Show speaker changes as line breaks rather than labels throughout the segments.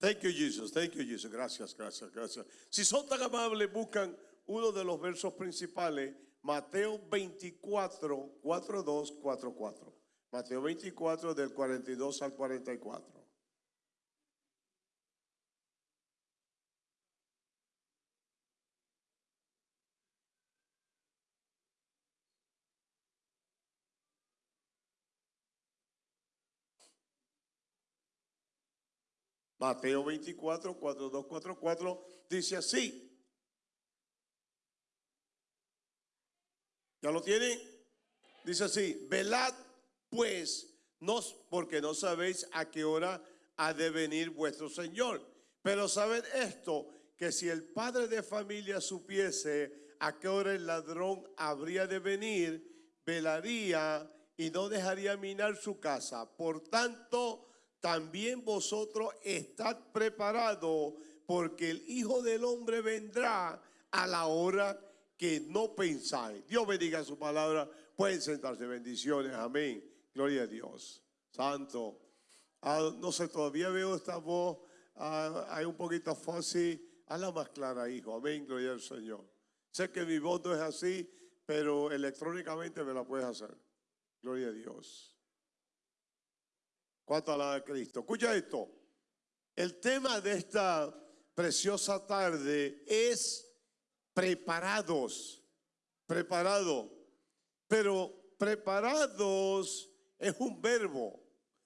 Thank you, Jesus. Thank you, Jesus. Gracias, gracias, gracias. Si son tan amables, buscan uno de los versos principales, Mateo 24, 4, 2, 4, 4. Mateo 24, del 42 al 44. Mateo 24, 4, 2, 4, 4 dice así. ¿Ya lo tienen? Dice así, velad pues, no, porque no sabéis a qué hora ha de venir vuestro Señor. Pero sabed esto, que si el padre de familia supiese a qué hora el ladrón habría de venir, velaría y no dejaría minar su casa. Por tanto, también vosotros estad preparados, porque el Hijo del Hombre vendrá a la hora que no pensáis. Dios bendiga su palabra. Pueden sentarse. Bendiciones. Amén. Gloria a Dios. Santo. Ah, no sé, todavía veo esta voz. Ah, hay un poquito fácil. Hazla más clara, hijo. Amén. Gloria al Señor. Sé que mi voz no es así, pero electrónicamente me la puedes hacer. Gloria a Dios. ¿Cuánto alaba Cristo? Escucha esto. El tema de esta preciosa tarde es preparados. Preparado. Pero preparados es un verbo.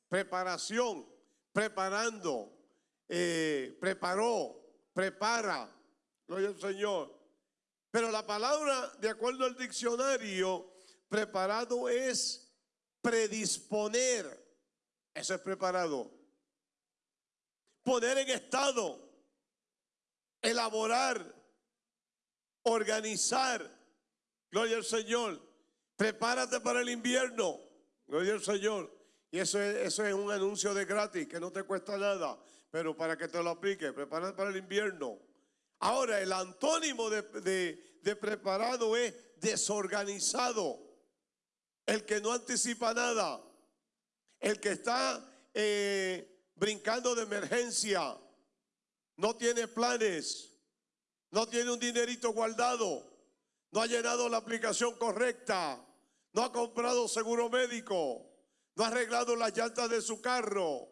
Preparación. Preparando. Eh, preparó. Prepara. Gloria al Señor. Pero la palabra, de acuerdo al diccionario, preparado es predisponer eso es preparado. Poner en estado, elaborar, organizar. Gloria al Señor. Prepárate para el invierno. Gloria al Señor. Y eso es, eso es un anuncio de gratis que no te cuesta nada, pero para que te lo aplique, prepárate para el invierno. Ahora, el antónimo de, de preparado es desorganizado, el que no anticipa nada el que está eh, brincando de emergencia, no tiene planes, no tiene un dinerito guardado, no ha llenado la aplicación correcta, no ha comprado seguro médico, no ha arreglado las llantas de su carro,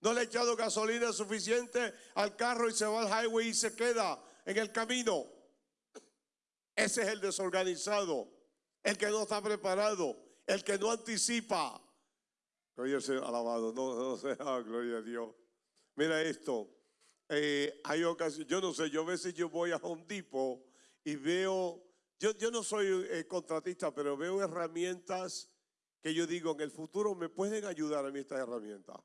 no le ha echado gasolina suficiente al carro y se va al highway y se queda en el camino. Ese es el desorganizado, el que no está preparado, el que no anticipa. Gloria sea alabado, no, no sea, gloria a Dios. Mira esto, eh, hay ocasiones, yo no sé, yo a veces yo voy a un tipo y veo, yo, yo no soy eh, contratista, pero veo herramientas que yo digo, en el futuro me pueden ayudar a mí estas herramientas.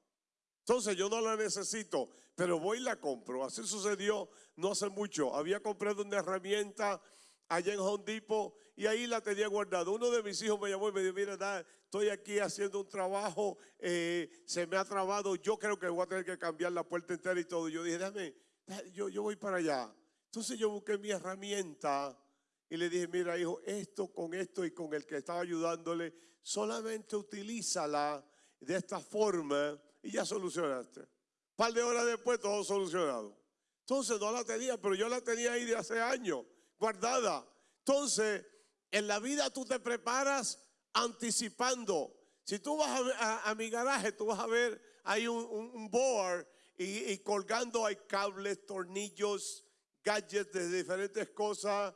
Entonces yo no la necesito, pero voy y la compro. Así sucedió no hace mucho. Había comprado una herramienta allá en Home Depot y ahí la tenía guardada. Uno de mis hijos me llamó y me dijo, mira, estoy aquí haciendo un trabajo, eh, se me ha trabado, yo creo que voy a tener que cambiar la puerta entera y todo. Yo dije, déjame, yo, yo voy para allá. Entonces yo busqué mi herramienta y le dije, mira hijo, esto con esto y con el que estaba ayudándole, solamente utilízala de esta forma y ya solucionaste. Un par de horas después todo solucionado. Entonces no la tenía, pero yo la tenía ahí de hace años guardada. Entonces, en la vida tú te preparas anticipando. Si tú vas a, mi garaje, tú vas a ver, hay un, board y, colgando hay cables, tornillos, gadgets de diferentes cosas,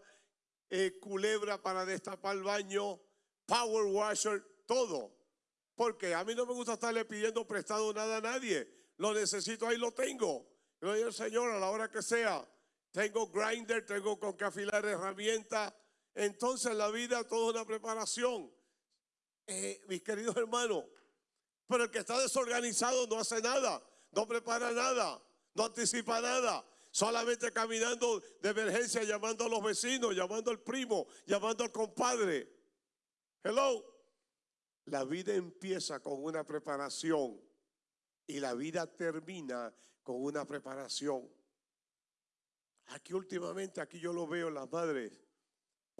eh, culebra para destapar el baño, power washer, todo. Porque a mí no me gusta estarle pidiendo prestado nada a nadie. Lo necesito, ahí lo tengo. Gloria al Señor a la hora que sea tengo grinder, tengo con que afilar herramientas. Entonces la vida toda una preparación. Eh, mis queridos hermanos, pero el que está desorganizado no hace nada, no prepara nada, no anticipa nada. Solamente caminando de emergencia, llamando a los vecinos, llamando al primo, llamando al compadre. Hello. La vida empieza con una preparación y la vida termina con una preparación. Aquí últimamente, aquí yo lo veo, las madres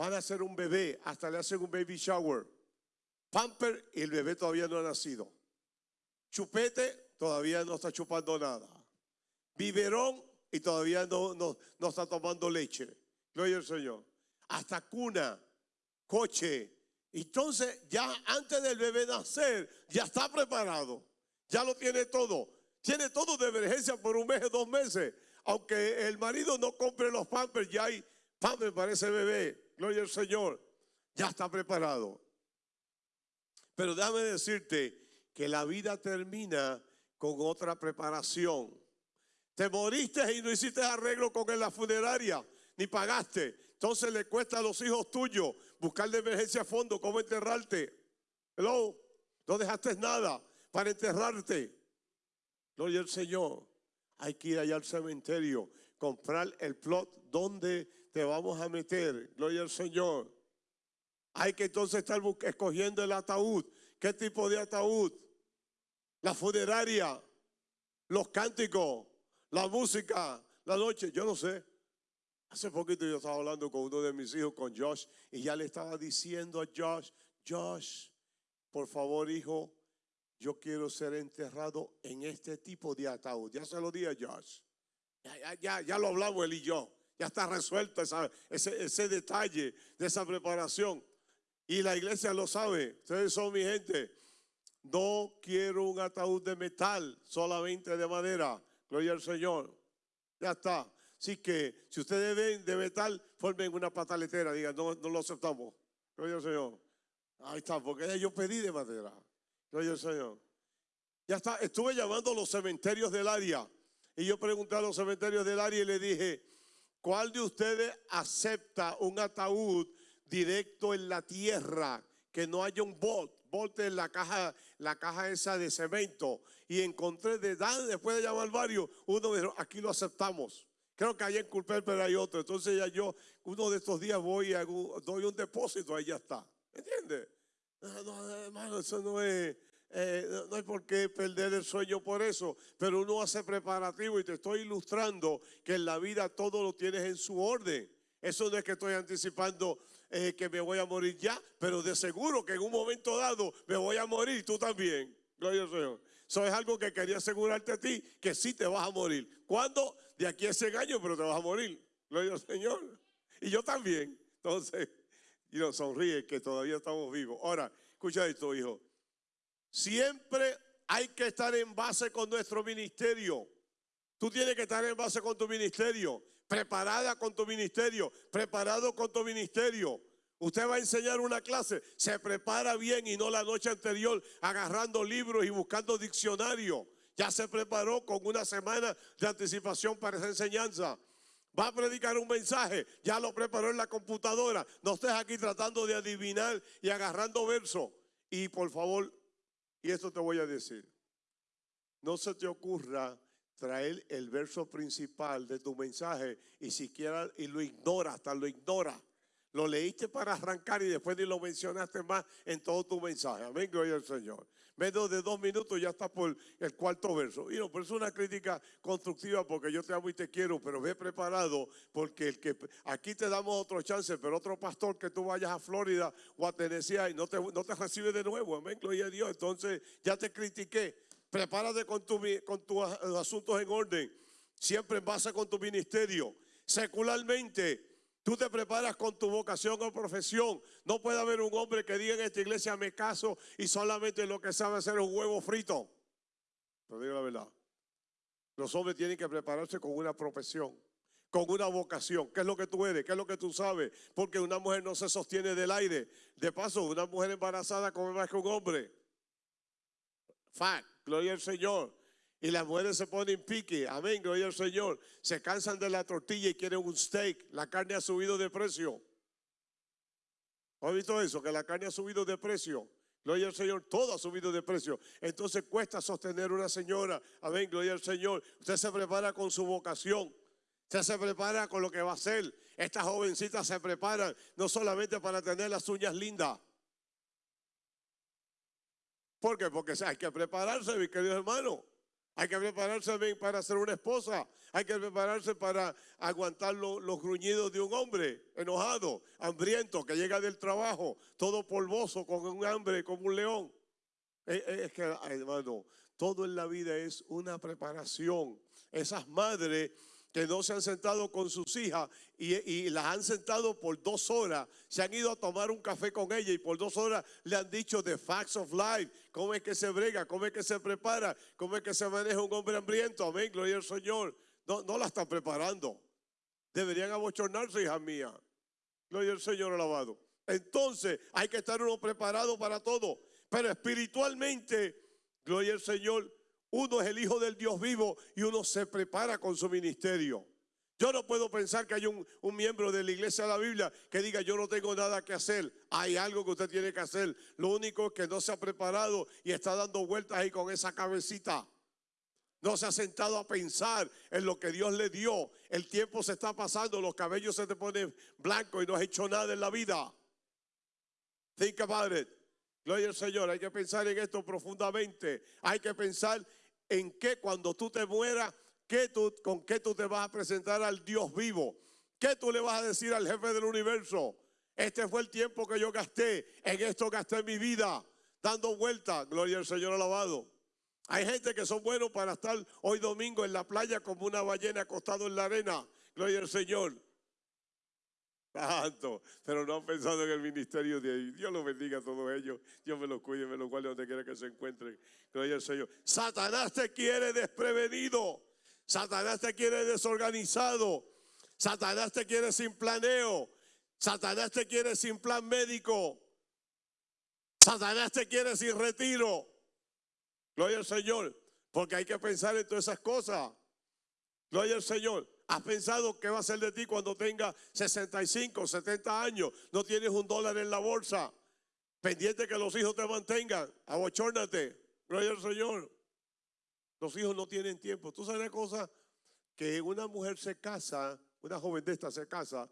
van a hacer un bebé, hasta le hacen un baby shower. Pamper y el bebé todavía no ha nacido. Chupete todavía no está chupando nada. biberón y todavía no, no, no está tomando leche. Gloria al Señor. Hasta cuna, coche. Entonces, ya antes del bebé nacer, ya está preparado. Ya lo tiene todo. Tiene todo de emergencia por un mes, dos meses. Aunque el marido no compre los pampers, ya hay pampers para ese bebé. Gloria al Señor. Ya está preparado. Pero déjame decirte que la vida termina con otra preparación. Te moriste y no hiciste arreglo con la funeraria, ni pagaste. Entonces le cuesta a los hijos tuyos buscar de emergencia fondo cómo enterrarte. Hello, no dejaste nada para enterrarte. Gloria al Señor. Hay que ir allá al cementerio, comprar el plot donde te vamos a meter. Gloria al Señor. Hay que entonces estar escogiendo el ataúd. ¿Qué tipo de ataúd? La funeraria, los cánticos, la música, la noche, yo no sé. Hace poquito yo estaba hablando con uno de mis hijos, con Josh, y ya le estaba diciendo a Josh, Josh, por favor hijo, yo quiero ser enterrado en este tipo de ataúd. Ya se lo di a Josh. Ya, ya, lo hablamos él y yo. Ya está resuelto ese, ese detalle de esa preparación. Y la iglesia lo sabe. Ustedes son mi gente. No quiero un ataúd de metal, solamente de madera. Gloria al Señor. Ya está. Así que si ustedes ven de metal, formen una pataletera. Digan, no, no lo aceptamos. Gloria al Señor. Ahí está, porque yo pedí de madera. Gloria al Señor. Ya está. Estuve llamando a los cementerios del área. Y yo pregunté a los cementerios del área y le dije, ¿cuál de ustedes acepta un ataúd directo en la tierra, que no haya un bot, bote en la caja, la caja esa de cemento. Y encontré de después de llamar varios, uno dijo, aquí lo aceptamos. Creo que hay en Culper, pero hay otro. Entonces ya yo, uno de estos días voy y doy un depósito, ahí ya está. ¿Entiendes? No, hermano, eso no es, eh, no hay por qué perder el sueño por eso, pero uno hace preparativo y te estoy ilustrando que en la vida todo lo tienes en su orden. Eso no es que estoy anticipando eh, que me voy a morir ya, pero de seguro que en un momento dado me voy a morir tú también. Gloria al Señor. Eso es algo que quería asegurarte a ti, que sí te vas a morir. ¿Cuándo? De aquí a ese año, pero te vas a morir. Gloria al Señor. Y yo también. Entonces, y nos sonríe que todavía estamos vivos. Ahora, escucha esto, hijo. Siempre hay que estar en base con nuestro ministerio. Tú tienes que estar en base con tu ministerio preparada con tu ministerio, preparado con tu ministerio. Usted va a enseñar una clase, se prepara bien y no la noche anterior agarrando libros y buscando diccionario. Ya se preparó con una semana de anticipación para esa enseñanza. Va a predicar un mensaje, ya lo preparó en la computadora. No estés aquí tratando de adivinar y agarrando versos. Y por favor, y esto te voy a decir, no se te ocurra traer el verso principal de tu mensaje y siquiera y lo ignora, hasta lo ignora. Lo leíste para arrancar y después ni lo mencionaste más en todo tu mensaje. Amén, gloria al Señor. Menos de dos minutos ya está por el cuarto verso. Y no, pero es una crítica constructiva porque yo te amo y te quiero, pero ve preparado porque el que aquí te damos otro chance, pero otro pastor que tú vayas a Florida o a Tennessee y no te, no te recibe de nuevo. Amén, gloria a Dios. Entonces ya te critiqué. Prepárate con, tu, con tus asuntos en orden. Siempre en base con tu ministerio. Secularmente, Tú te preparas con tu vocación o profesión. No puede haber un hombre que diga en esta iglesia me caso y solamente lo que sabe hacer es un huevo frito. Pero digo la verdad. Los hombres tienen que prepararse con una profesión, con una vocación. ¿Qué es lo que tú eres? ¿Qué es lo que tú sabes? Porque una mujer no se sostiene del aire. De paso, una mujer embarazada come más que un hombre. Fact. Gloria al Señor. Y las mujeres se ponen pique, amén, gloria al Señor. Se cansan de la tortilla y quieren un steak. La carne ha subido de precio. ¿Has visto eso? Que la carne ha subido de precio. Gloria al Señor, todo ha subido de precio. Entonces cuesta sostener una señora. Amén, gloria al Señor. Usted se prepara con su vocación. Usted se prepara con lo que va a hacer. Estas jovencitas se preparan no solamente para tener las uñas lindas. ¿Por qué? Porque hay que prepararse, mi querido hermano. Hay que prepararse bien para ser una esposa. Hay que prepararse para aguantar los gruñidos de un hombre enojado, hambriento, que llega del trabajo, todo polvoso, con un hambre, como un león. Es, es que, hermano, todo en la vida es una preparación. esas madres que no se han sentado con sus hijas y, las han sentado por dos horas, se han ido a tomar un café con ella y por dos horas le han dicho the facts of life, cómo es que se brega, cómo es que se prepara, cómo es que se maneja un hombre hambriento, amén, gloria al Señor. No, no la están preparando. Deberían abochornarse, hija mía. Gloria al Señor alabado. Entonces hay que estar uno preparado para todo. Pero espiritualmente, gloria al Señor, uno es el hijo del Dios vivo y uno se prepara con su ministerio. Yo no puedo pensar que hay un, miembro de la iglesia de la Biblia que diga yo no tengo nada que hacer. Hay algo que usted tiene que hacer. Lo único es que no se ha preparado y está dando vueltas ahí con esa cabecita. No se ha sentado a pensar en lo que Dios le dio. El tiempo se está pasando, los cabellos se te ponen blancos y no has hecho nada en la vida. Think about it. Gloria al Señor. Hay que pensar en esto profundamente. Hay que pensar en que cuando tú te mueras, tú, con qué tú te vas a presentar al Dios vivo. ¿Qué tú le vas a decir al jefe del universo? Este fue el tiempo que yo gasté. En esto gasté mi vida. Dando vueltas. Gloria al Señor alabado. Hay gente que son buenos para estar hoy domingo en la playa como una ballena acostado en la arena. Gloria al Señor. Pero no han pensado en el ministerio de ahí. Dios los bendiga a todos ellos. Dios me los cuide, me los guarde donde quiera que se encuentren. Gloria al Señor. Satanás te quiere desprevenido. Satanás te quiere desorganizado. Satanás te quiere sin planeo. Satanás te quiere sin plan médico. Satanás te quiere sin retiro. Gloria al Señor. Porque hay que pensar en todas esas cosas. Gloria al Señor. ¿Has pensado qué va a ser de ti cuando tenga 65, 70 años? No tienes un dólar en la bolsa. Pendiente que los hijos te mantengan. Abochórnate. Gloria al Señor. Los hijos no tienen tiempo. Tú sabes una cosa que una mujer se casa, una joven de esta se casa,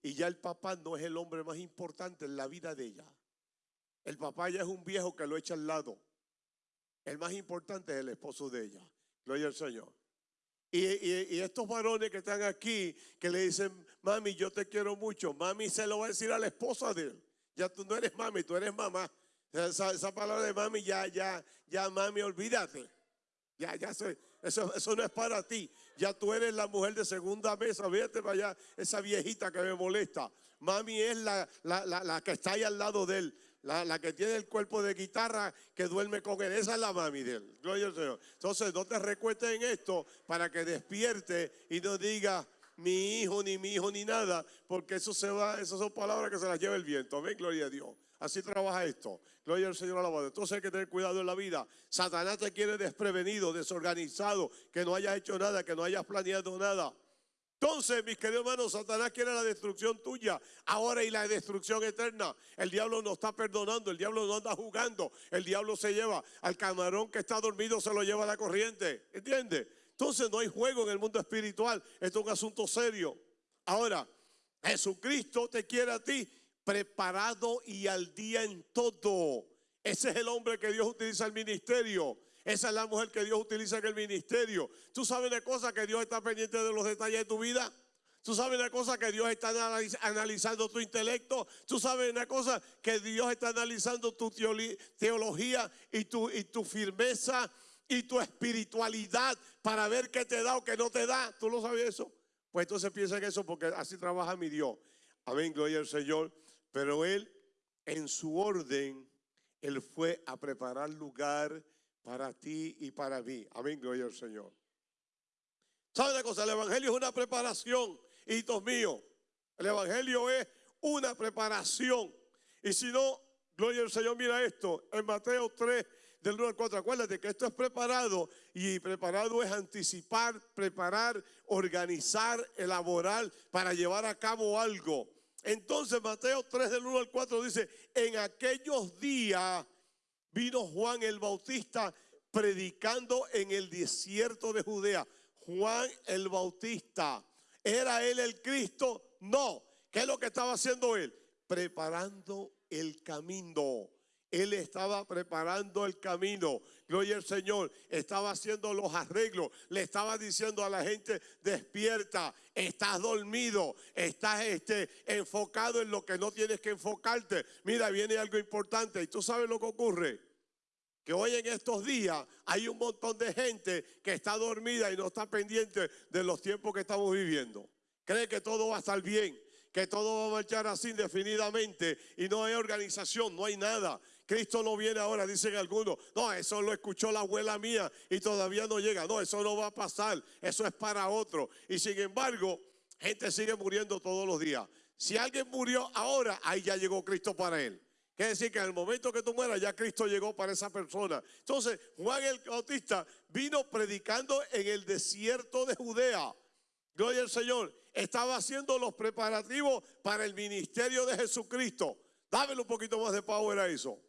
y ya el papá no es el hombre más importante en la vida de ella. El papá ya es un viejo que lo echa al lado. El más importante es el esposo de ella. Gloria al Señor. Y, estos varones que están aquí, que le dicen, mami, yo te quiero mucho, mami se lo va a decir a la esposa de él. Ya tú no eres mami, tú eres mamá. Esa, palabra de mami, ya, ya, ya, mami, olvídate. Ya, ya, eso, eso no es para ti. Ya tú eres la mujer de segunda mesa. Fíjate para allá, esa viejita que me molesta. Mami es la, la, la que está ahí al lado de él. La, que tiene el cuerpo de guitarra que duerme con él. Esa es la mami de él. Gloria al Señor. Entonces, no te recuestes en esto para que despierte y no diga mi hijo, ni mi hijo, ni nada, porque eso se va, esas son palabras que se las lleva el viento. Amén, gloria a Dios. Así trabaja esto. Gloria al Señor alabado. Entonces hay que tener cuidado en la vida. Satanás te quiere desprevenido, desorganizado, que no hayas hecho nada, que no hayas planeado nada. Entonces, mis queridos hermanos, Satanás quiere la destrucción tuya ahora y la destrucción eterna. El diablo no está perdonando, el diablo no anda jugando, el diablo se lleva al camarón que está dormido, se lo lleva a la corriente. ¿Entiende? Entonces no hay juego en el mundo espiritual, esto es un asunto serio. Ahora, Jesucristo te quiere a ti preparado y al día en todo. Ese es el hombre que Dios utiliza el ministerio. Esa es la mujer que Dios utiliza en el ministerio. Tú sabes de cosas que Dios está pendiente de los detalles de tu vida. Tú sabes una cosa que Dios está analizando tu intelecto. Tú sabes una cosa que Dios está analizando tu teología y tu, y tu firmeza y tu espiritualidad para ver qué te da o qué no te da. ¿Tú lo sabes eso? Pues entonces piensa en eso porque así trabaja mi Dios. Amén, gloria al Señor. Pero Él, en su orden, Él fue a preparar lugar para ti y para mí. Amén, gloria al Señor. ¿Sabe una cosa? El Evangelio es una preparación, hijitos míos. El Evangelio es una preparación. Y si no, gloria al Señor, mira esto, en Mateo 3, del 1 al 4, acuérdate que esto es preparado y preparado es anticipar, preparar, organizar, elaborar para llevar a cabo algo. Entonces Mateo 3 del 1 al 4 dice, en aquellos días vino Juan el Bautista predicando en el desierto de Judea. Juan el Bautista. ¿Era él el Cristo? No. ¿Qué es lo que estaba haciendo él? Preparando el camino. Él estaba preparando el camino. Gloria al Señor. Estaba haciendo los arreglos. Le estaba diciendo a la gente, despierta. Estás dormido. Estás este, enfocado en lo que no tienes que enfocarte. Mira, viene algo importante. ¿Y tú sabes lo que ocurre? que hoy en estos días hay un montón de gente que está dormida y no está pendiente de los tiempos que estamos viviendo. Cree que todo va a estar bien, que todo va a marchar así indefinidamente y no hay organización, no hay nada. Cristo no viene ahora, dicen algunos. No, eso lo escuchó la abuela mía y todavía no llega. No, eso no va a pasar. Eso es para otro. Y sin embargo, gente sigue muriendo todos los días. Si alguien murió ahora, ahí ya llegó Cristo para él. Quiere decir que en el momento que tú mueras, ya Cristo llegó para esa persona. Entonces, Juan el Bautista vino predicando en el desierto de Judea. Gloria al Señor. Estaba haciendo los preparativos para el ministerio de Jesucristo. Dámelo un poquito más de power a eso.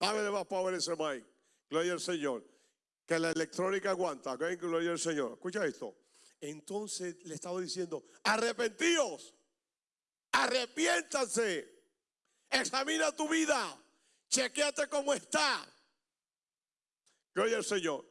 Dámele más power ese mic. Gloria al Señor. Que la electrónica aguanta. Gloria al Señor. Escucha esto. Entonces le estaba diciendo, arrepentíos Arrepiéntanse. Examina tu vida. Chequeate cómo está. Gloria al Señor.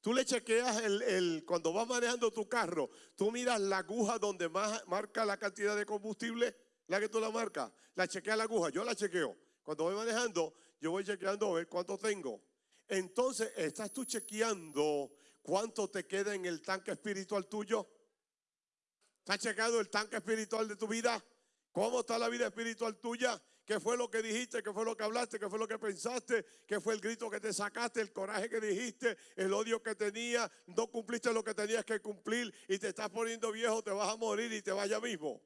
Tú le chequeas el, cuando vas manejando tu carro, tú miras la aguja donde más marca la cantidad de combustible, la que tú la marcas, la chequeas la aguja, yo la chequeo. Cuando voy manejando, yo voy chequeando a ver cuánto tengo. Entonces, ¿estás tú chequeando cuánto te queda en el tanque espiritual tuyo? ¿Estás chequeando el tanque espiritual de tu vida? ¿Cómo está la vida espiritual tuya? ¿Qué fue lo que dijiste? ¿Qué fue lo que hablaste? ¿Qué fue lo que pensaste? ¿Qué fue el grito que te sacaste? ¿El coraje que dijiste? ¿El odio que tenías? ¿No cumpliste lo que tenías que cumplir y te estás poniendo viejo? Te vas a morir y te vaya mismo.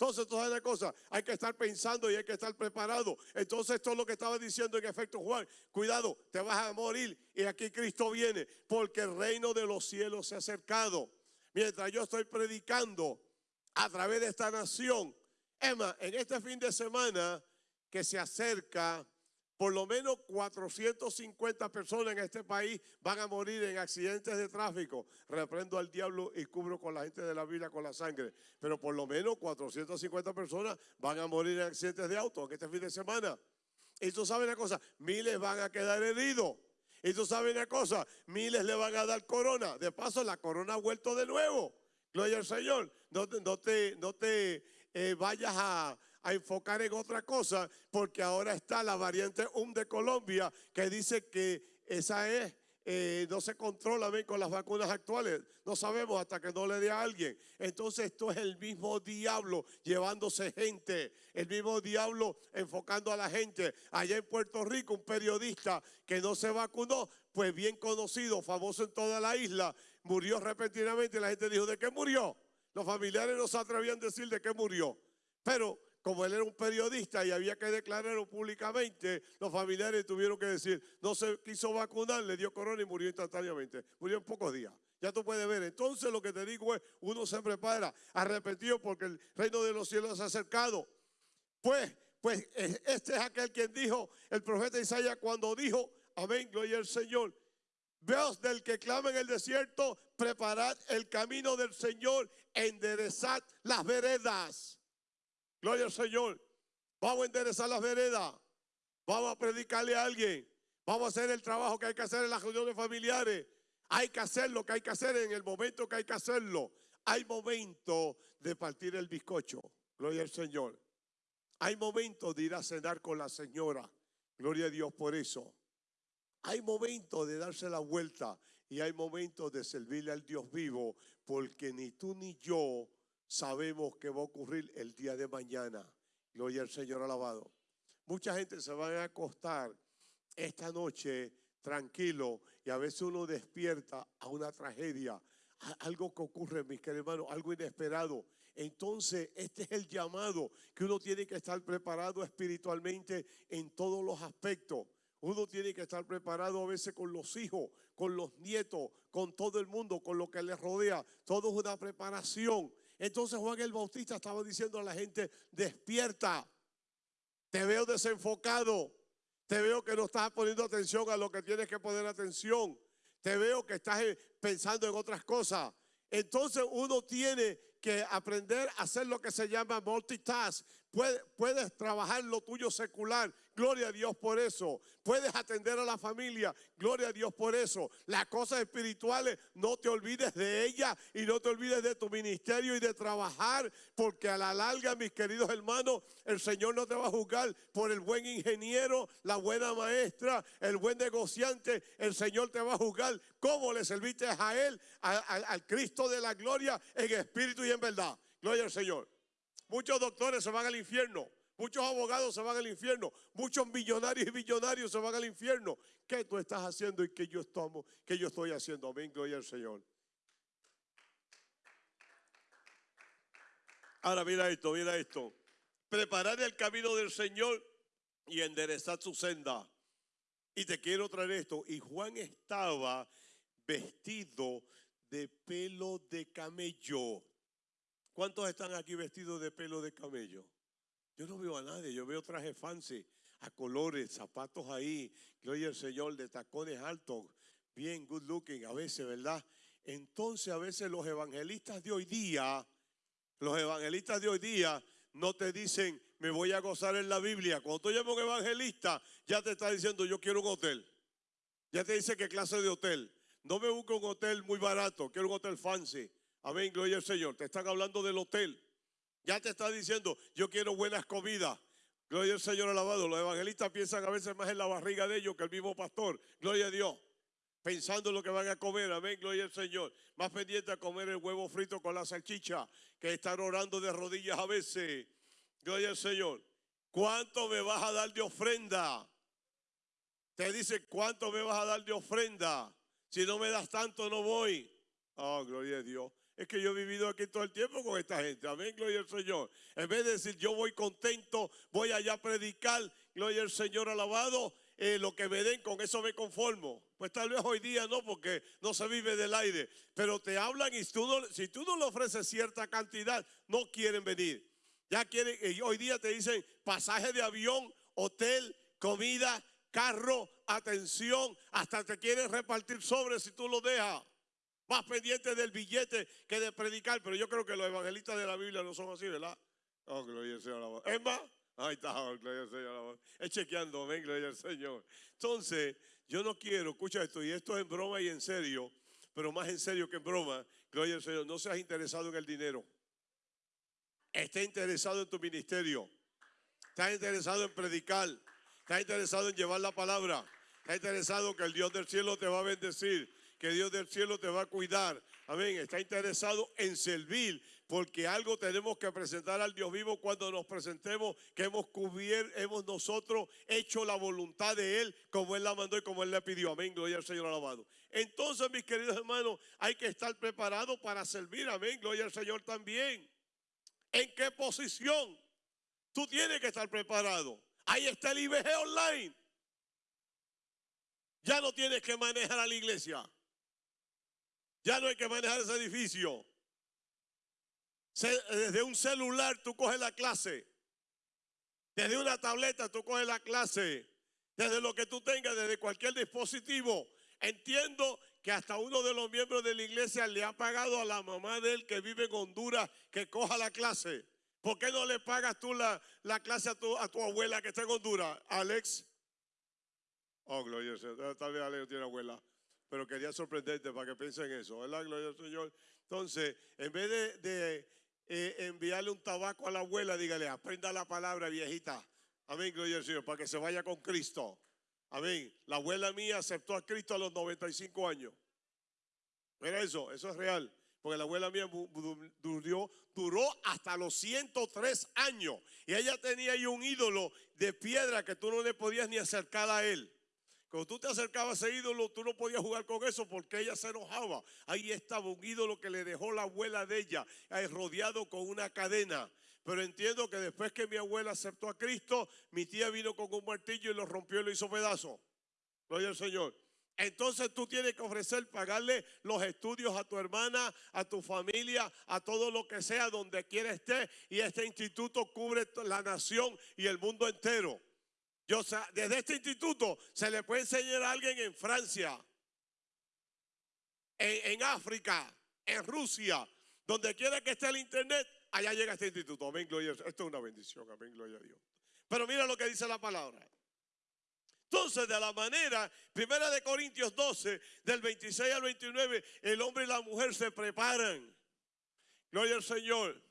Entonces, todas esas cosas hay que estar pensando y hay que estar preparado. Entonces, esto es lo que estaba diciendo en efecto Juan. Cuidado, te vas a morir y aquí Cristo viene porque el reino de los cielos se ha acercado. Mientras yo estoy predicando, a través de esta nación. Emma, en este fin de semana que se acerca, por lo menos 450 personas en este país van a morir en accidentes de tráfico. Reprendo al diablo y cubro con la gente de la Biblia con la sangre. Pero por lo menos 450 personas van a morir en accidentes de auto en este fin de semana. Y tú sabes una cosa, miles van a quedar heridos. Y tú sabes una cosa, miles le van a dar corona. De paso, la corona ha vuelto de nuevo. Gloria al Señor. No, te, no te eh, vayas a, enfocar en otra cosa, porque ahora está la variante UM de Colombia que dice que esa es eh, no se controla bien con las vacunas actuales. No sabemos hasta que no le dé a alguien. Entonces esto es el mismo diablo llevándose gente, el mismo diablo enfocando a la gente. Allá en Puerto Rico, un periodista que no se vacunó, pues bien conocido, famoso en toda la isla, murió repentinamente y la gente dijo, ¿de qué murió? Los familiares no se atrevían a decir de qué murió. Pero como él era un periodista y había que declararlo públicamente, los familiares tuvieron que decir, no se quiso vacunar, le dio corona y murió instantáneamente. Murió en pocos días. Ya tú puedes ver. Entonces lo que te digo es, uno se prepara arrepentido porque el reino de los cielos se ha acercado. Pues, pues este es aquel quien dijo, el profeta Isaías cuando dijo, amén, gloria al Señor. Veos del que clama en el desierto, preparad el camino del Señor, enderezad las veredas. Gloria al Señor. Vamos a enderezar las veredas. Vamos a predicarle a alguien. Vamos a hacer el trabajo que hay que hacer en las reuniones familiares. Hay que hacer lo que hay que hacer en el momento que hay que hacerlo. Hay momento de partir el bizcocho. Gloria al Señor. Hay momento de ir a cenar con la señora. Gloria a Dios por eso. Hay momentos de darse la vuelta y hay momentos de servirle al Dios vivo, porque ni tú ni yo sabemos qué va a ocurrir el día de mañana. Gloria al Señor alabado. Mucha gente se va a acostar esta noche tranquilo y a veces uno despierta a una tragedia, algo que ocurre, mis queridos hermanos, algo inesperado. Entonces, este es el llamado que uno tiene que estar preparado espiritualmente en todos los aspectos. Uno tiene que estar preparado a veces con los hijos, con los nietos, con todo el mundo, con lo que les rodea. Todo es una preparación. Entonces Juan el Bautista estaba diciendo a la gente, despierta, te veo desenfocado, te veo que no estás poniendo atención a lo que tienes que poner atención, te veo que estás eh, pensando en otras cosas. Entonces uno tiene que aprender a hacer lo que se llama multitask. Puedes, trabajar lo tuyo secular gloria a Dios por eso. Puedes atender a la familia, gloria a Dios por eso. Las cosas espirituales, no te olvides de ella y no te olvides de tu ministerio y de trabajar, porque a la larga, mis queridos hermanos, el Señor no te va a juzgar por el buen ingeniero, la buena maestra, el buen negociante. El Señor te va a juzgar cómo le serviste a Él, al Cristo de la gloria, en espíritu y en verdad. Gloria al Señor. Muchos doctores se van al infierno. Muchos abogados se van al infierno. Muchos millonarios y millonarios se van al infierno. ¿Qué tú estás haciendo y qué yo, estoy, qué yo estoy haciendo? Amén, gloria al Señor. Ahora mira esto, mira esto. Preparar el camino del Señor y enderezar su senda. Y te quiero traer esto. Y Juan estaba vestido de pelo de camello. ¿Cuántos están aquí vestidos de pelo de camello? Yo no veo a nadie, yo veo trajes fancy, a colores, zapatos ahí, gloria al Señor, de tacones altos, bien good looking a veces, ¿verdad? Entonces a veces los evangelistas de hoy día, los evangelistas de hoy día no te dicen, me voy a gozar en la Biblia. Cuando tú llamas un evangelista, ya te está diciendo, yo quiero un hotel. Ya te dice qué clase de hotel. No me busco un hotel muy barato, quiero un hotel fancy. Amén, gloria al Señor. Te están hablando del hotel. Ya te está diciendo, yo quiero buenas comidas. Gloria al Señor alabado. Los evangelistas piensan a veces más en la barriga de ellos que el mismo pastor. Gloria a Dios. Pensando en lo que van a comer. Amén, gloria al Señor. Más pendiente a comer el huevo frito con la salchicha que estar orando de rodillas a veces. Gloria al Señor. ¿Cuánto me vas a dar de ofrenda? Te dice, ¿cuánto me vas a dar de ofrenda? Si no me das tanto, no voy. Oh, gloria a Dios. Es que yo he vivido aquí todo el tiempo con esta gente. Amén, gloria al Señor. En vez de decir yo voy contento, voy allá a predicar, gloria al Señor alabado, eh, lo que me den, con eso me conformo. Pues tal vez hoy día no, porque no se vive del aire. Pero te hablan y si tú no le ofreces cierta cantidad, no quieren venir. Ya quieren, y hoy día te dicen pasaje de avión, hotel, comida, carro, atención, hasta te quieren repartir sobres si tú lo dejas más pendiente del billete que de predicar. Pero yo creo que los evangelistas de la Biblia no son así, ¿verdad? Oh, gloria al Señor. Es más, ahí está, oh, gloria al Señor. Es chequeando, ven, gloria al Señor. Entonces, yo no quiero, escucha esto, y esto es en broma y en serio, pero más en serio que en broma, gloria al Señor, no seas interesado en el dinero. Esté interesado en tu ministerio. Estás interesado en predicar. Estás interesado en llevar la palabra. Estás interesado que el Dios del cielo te va a bendecir que Dios del cielo te va a cuidar. Amén. Está interesado en servir, porque algo tenemos que presentar al Dios vivo cuando nos presentemos, que hemos cubierto, hemos nosotros hecho la voluntad de Él, como Él la mandó y como Él le pidió. Amén. Gloria al Señor alabado. Entonces, mis queridos hermanos, hay que estar preparados para servir. Amén. Gloria al Señor también. ¿En qué posición? Tú tienes que estar preparado. Ahí está el IBG online. Ya no tienes que manejar a la iglesia. Ya no hay que manejar ese edificio. Desde un celular tú coges la clase. Desde una tableta tú coges la clase. Desde lo que tú tengas, desde cualquier dispositivo. Entiendo que hasta uno de los miembros de la iglesia le ha pagado a la mamá de él que vive en Honduras que coja la clase. ¿Por qué no le pagas tú la, la clase a tu, a tu, abuela que está en Honduras, Alex? Oh, gloria Tal vez Alex tiene abuela pero quería sorprenderte para que piensen en eso, ¿verdad? Gloria al Señor. Entonces, en vez de, eh, enviarle un tabaco a la abuela, dígale, aprenda la palabra, viejita. Amén, gloria al Señor, para que se vaya con Cristo. Amén. La abuela mía aceptó a Cristo a los 95 años. Mira eso, eso es real. Porque la abuela mía duró, duró hasta los 103 años. Y ella tenía ahí un ídolo de piedra que tú no le podías ni acercar a él. Cuando tú te acercabas a ese ídolo, tú no podías jugar con eso porque ella se enojaba. Ahí estaba un ídolo que le dejó la abuela de ella, rodeado con una cadena. Pero entiendo que después que mi abuela aceptó a Cristo, mi tía vino con un martillo y lo rompió y lo hizo pedazo. Gloria al Señor. Entonces tú tienes que ofrecer, pagarle los estudios a tu hermana, a tu familia, a todo lo que sea, donde quiera esté. Y este instituto cubre la nación y el mundo entero. Desde este instituto se le puede enseñar a alguien en Francia, en, África, en Rusia, donde quiera que esté el internet, allá llega este instituto. Amén, gloria. Esto es una bendición, amén, gloria a Dios. Pero mira lo que dice la palabra. Entonces, de la manera, primera de Corintios 12, del 26 al 29, el hombre y la mujer se preparan. Gloria al Señor.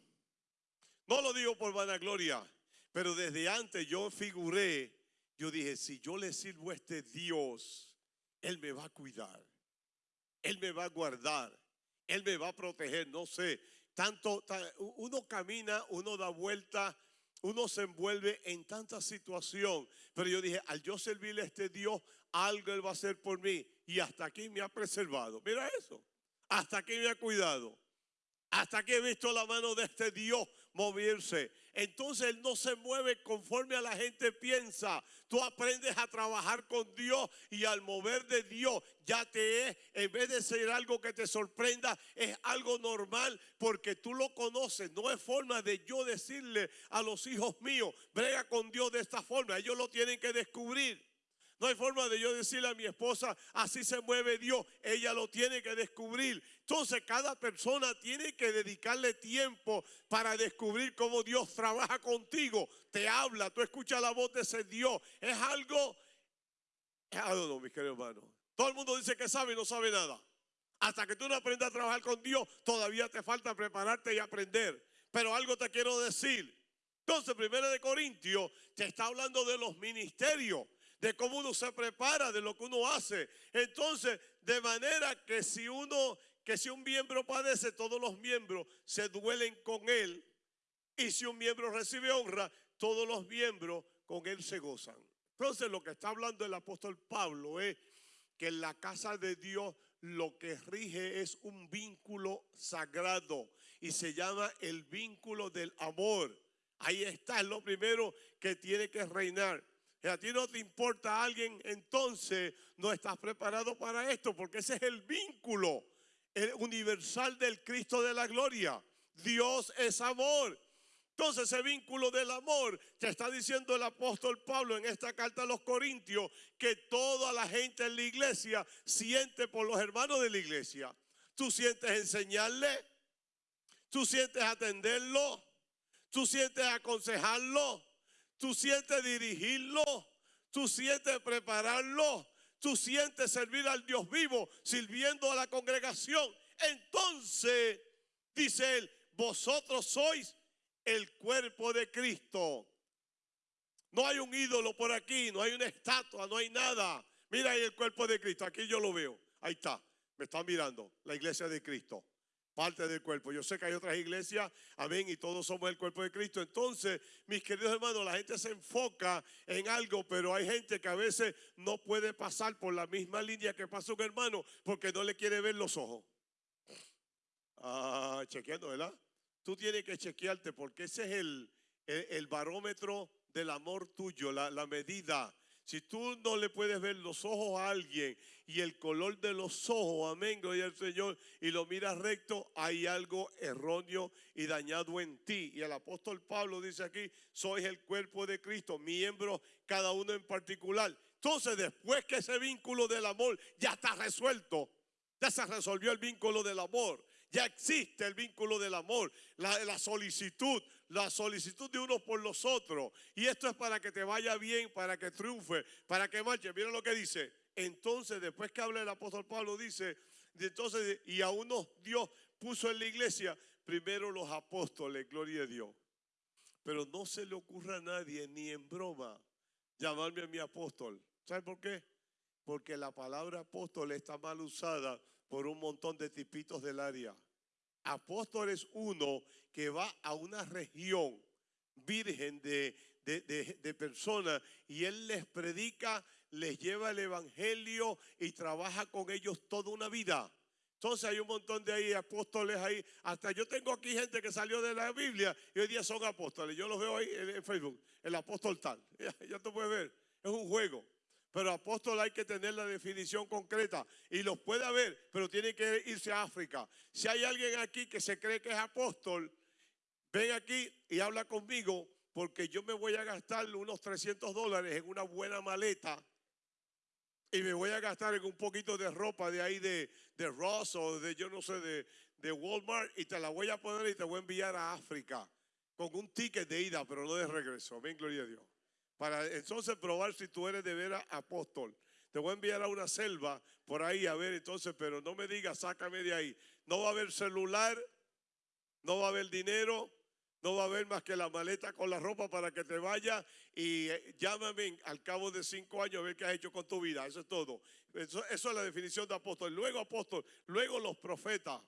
No lo digo por vanagloria, pero desde antes yo figuré, yo dije, si yo le sirvo a este Dios, Él me va a cuidar, Él me va a guardar, Él me va a proteger, no sé. Tanto, uno camina, uno da vuelta, uno se envuelve en tanta situación. Pero yo dije, al yo servirle a este Dios, algo Él va a hacer por mí. Y hasta aquí me ha preservado. Mira eso. Hasta aquí me ha cuidado. Hasta aquí he visto la mano de este Dios moverse. Entonces Él no se mueve conforme a la gente piensa. Tú aprendes a trabajar con Dios y al mover de Dios ya te es, en vez de ser algo que te sorprenda, es algo normal porque tú lo conoces. No es forma de yo decirle a los hijos míos, brega con Dios de esta forma. Ellos lo tienen que descubrir. No hay forma de yo decirle a mi esposa, así se mueve Dios. Ella lo tiene que descubrir. Entonces cada persona tiene que dedicarle tiempo para descubrir cómo Dios trabaja contigo. Te habla, tú escuchas la voz de ese Dios. Es algo... Ah, no, no, mis queridos hermanos. Todo el mundo dice que sabe y no sabe nada. Hasta que tú no aprendas a trabajar con Dios, todavía te falta prepararte y aprender. Pero algo te quiero decir. Entonces, primero de Corintios te está hablando de los ministerios de cómo uno se prepara, de lo que uno hace. Entonces, de manera que si uno, que si un miembro padece, todos los miembros se duelen con él. Y si un miembro recibe honra, todos los miembros con él se gozan. Entonces, lo que está hablando el apóstol Pablo es que en la casa de Dios lo que rige es un vínculo sagrado y se llama el vínculo del amor. Ahí está, es lo primero que tiene que reinar y a ti no te importa a alguien, entonces no estás preparado para esto, porque ese es el vínculo universal del Cristo de la gloria. Dios es amor. Entonces ese vínculo del amor te está diciendo el apóstol Pablo en esta carta a los Corintios que toda la gente en la iglesia siente por los hermanos de la iglesia. Tú sientes enseñarle, tú sientes atenderlo, tú sientes aconsejarlo, tú sientes dirigirlo, tú sientes prepararlo, tú sientes servir al Dios vivo, sirviendo a la congregación. Entonces, dice él, vosotros sois el cuerpo de Cristo. No hay un ídolo por aquí, no hay una estatua, no hay nada. Mira ahí el cuerpo de Cristo, aquí yo lo veo. Ahí está, me están mirando, la iglesia de Cristo parte del cuerpo. Yo sé que hay otras iglesias, amén, y todos somos el cuerpo de Cristo. Entonces, mis queridos hermanos, la gente se enfoca en algo, pero hay gente que a veces no puede pasar por la misma línea que pasa un hermano porque no le quiere ver los ojos. Ah, chequeando, ¿verdad? Tú tienes que chequearte porque ese es el, el, barómetro del amor tuyo, la, la medida si tú no le puedes ver los ojos a alguien y el color de los ojos, amén, gloria al Señor, y lo miras recto, hay algo erróneo y dañado en ti. Y el apóstol Pablo dice aquí, sois el cuerpo de Cristo, miembros cada uno en particular. Entonces, después que ese vínculo del amor ya está resuelto, ya se resolvió el vínculo del amor. Ya existe el vínculo del amor, la, la, solicitud, la solicitud de unos por los otros. Y esto es para que te vaya bien, para que triunfe, para que marche. Mira lo que dice. Entonces, después que habla el apóstol Pablo, dice, entonces, y a unos Dios puso en la iglesia, primero los apóstoles, gloria a Dios. Pero no se le ocurra a nadie, ni en broma, llamarme a mi apóstol. ¿Sabe por qué? Porque la palabra apóstol está mal usada por un montón de tipitos del área. Apóstol es uno que va a una región virgen de, de, personas y él les predica, les lleva el evangelio y trabaja con ellos toda una vida. Entonces hay un montón de ahí apóstoles ahí. Hasta yo tengo aquí gente que salió de la Biblia y hoy día son apóstoles. Yo los veo ahí en, Facebook, el apóstol tal. Ya, ya te puedes ver, es un juego. Pero apóstol hay que tener la definición concreta y los puede haber, pero tiene que irse a África. Si hay alguien aquí que se cree que es apóstol, ven aquí y habla conmigo porque yo me voy a gastar unos 300 dólares en una buena maleta y me voy a gastar en un poquito de ropa de ahí de, de Ross o de yo no sé, de, de Walmart y te la voy a poner y te voy a enviar a África con un ticket de ida, pero no de regreso. Ven, gloria a Dios. Para entonces probar si tú eres de veras apóstol. Te voy a enviar a una selva por ahí a ver entonces, pero no me digas, sácame de ahí. No va a haber celular, no va a haber dinero, no va a haber más que la maleta con la ropa para que te vaya y eh, llámame al cabo de cinco años a ver qué has hecho con tu vida. Eso es todo. Eso, es la definición de apóstol. Luego apóstol, luego los profetas.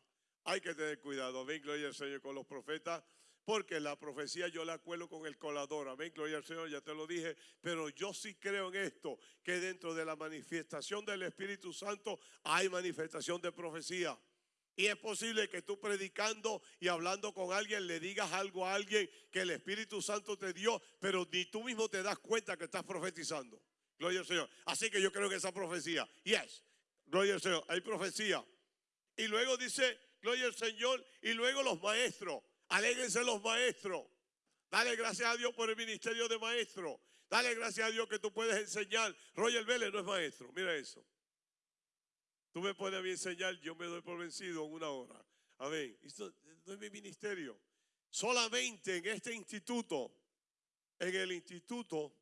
Hay que tener cuidado. Ven, gloria al Señor con los profetas. Porque la profecía yo la cuelo con el colador. Amén, gloria al Señor, ya te lo dije. Pero yo sí creo en esto, que dentro de la manifestación del Espíritu Santo hay manifestación de profecía. Y es posible que tú predicando y hablando con alguien le digas algo a alguien que el Espíritu Santo te dio, pero ni tú mismo te das cuenta que estás profetizando. Gloria al Señor. Así que yo creo que esa profecía, yes, gloria al Señor, hay profecía. Y luego dice, gloria al Señor, y luego los maestros, alégrense los maestros. Dale gracias a Dios por el ministerio de maestro. Dale gracias a Dios que tú puedes enseñar. Roger Vélez no es maestro, mira eso. Tú me pones a enseñar, yo me doy por vencido en una hora. Amén. Esto no es mi ministerio. Solamente en este instituto, en el instituto,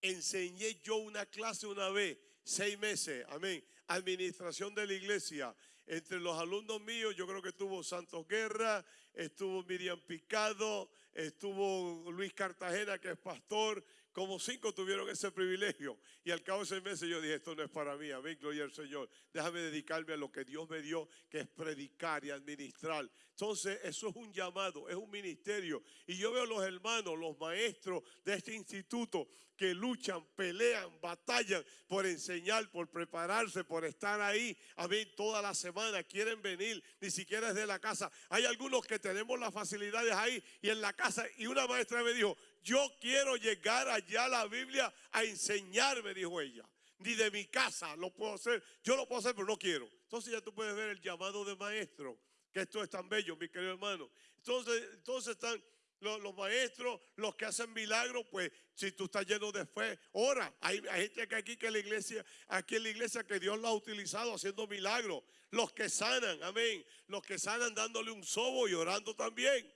enseñé yo una clase una vez, seis meses. Amén. Administración de la iglesia. Entre los alumnos míos, yo creo que estuvo Santos Guerra, estuvo Miriam Picado, estuvo Luis Cartagena, que es pastor, como cinco tuvieron ese privilegio. Y al cabo de seis meses yo dije, esto no es para mí, amén, gloria al Señor. Déjame dedicarme a lo que Dios me dio, que es predicar y administrar. Entonces, eso es un llamado, es un ministerio. Y yo veo los hermanos, los maestros de este instituto que luchan, pelean, batallan por enseñar, por prepararse, por estar ahí. A mí toda la semana quieren venir, ni siquiera desde la casa. Hay algunos que tenemos las facilidades ahí y en la casa. Y una maestra me dijo, yo quiero llegar allá a la Biblia a enseñarme, dijo ella. Ni de mi casa lo puedo hacer. Yo lo puedo hacer, pero no quiero. Entonces ya tú puedes ver el llamado de maestro, que esto es tan bello, mi querido hermano. Entonces, entonces están los, maestros, los que hacen milagros, pues si tú estás lleno de fe, ora. Hay, gente que aquí que la iglesia, aquí en la iglesia que Dios lo ha utilizado haciendo milagros. Los que sanan, amén. Los que sanan dándole un sobo y orando también.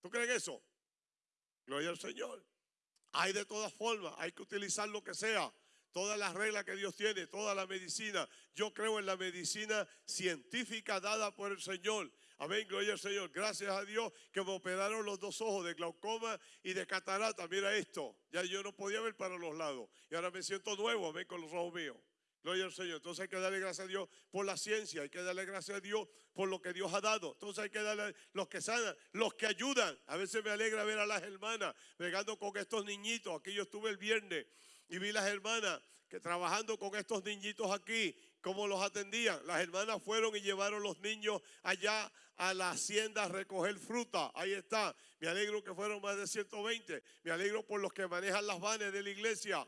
¿Tú crees eso? Gloria al Señor. Hay de todas formas, hay que utilizar lo que sea. Todas las reglas que Dios tiene, toda la medicina. Yo creo en la medicina científica dada por el Señor. Amén, gloria al Señor. Gracias a Dios que me operaron los dos ojos de glaucoma y de catarata. Mira esto. Ya yo no podía ver para los lados. Y ahora me siento nuevo, amén, con los ojos míos. Gloria al Señor. Entonces hay que darle gracias a Dios por la ciencia, hay que darle gracias a Dios por lo que Dios ha dado. Entonces hay que darle los que sanan, los que ayudan. A veces me alegra ver a las hermanas pegando con estos niñitos. Aquí yo estuve el viernes y vi las hermanas que trabajando con estos niñitos aquí, cómo los atendían. Las hermanas fueron y llevaron los niños allá a la hacienda a recoger fruta. Ahí está. Me alegro que fueron más de 120. Me alegro por los que manejan las vanes de la iglesia.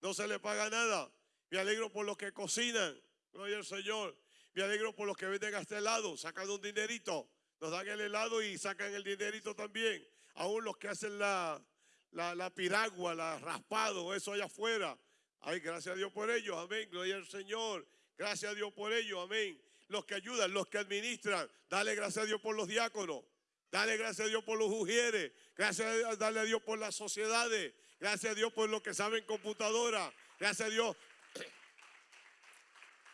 No se le paga nada. Me alegro por los que cocinan. Gloria al Señor. Me alegro por los que venden a este helado, sacan un dinerito. Nos dan el helado y sacan el dinerito también. Aún los que hacen la, la, piragua, la raspado, eso allá afuera. Ay, gracias a Dios por ello. Amén. Gloria al Señor. Gracias a Dios por ello. Amén. Los que ayudan, los que administran. Dale gracias a Dios por los diáconos. Dale gracias a Dios por los ujieres. Gracias dale a Dios por las sociedades. Gracias a Dios por los que saben computadora. Gracias a Dios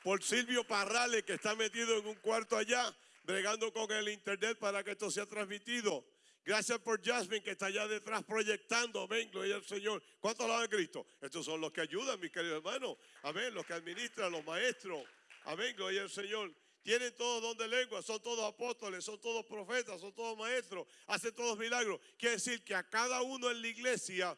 por Silvio Parrales, que está metido en un cuarto allá, bregando con el internet para que esto sea transmitido. Gracias por Jasmine, que está allá detrás proyectando. Amén, gloria al Señor. ¿Cuántos lo han Cristo? Estos son los que ayudan, mis queridos hermanos. Amén, los que administran, los maestros. Amén, gloria al Señor. Tienen todos don de lengua, son todos apóstoles, son todos profetas, son todos maestros, hacen todos milagros. Quiere decir que a cada uno en la iglesia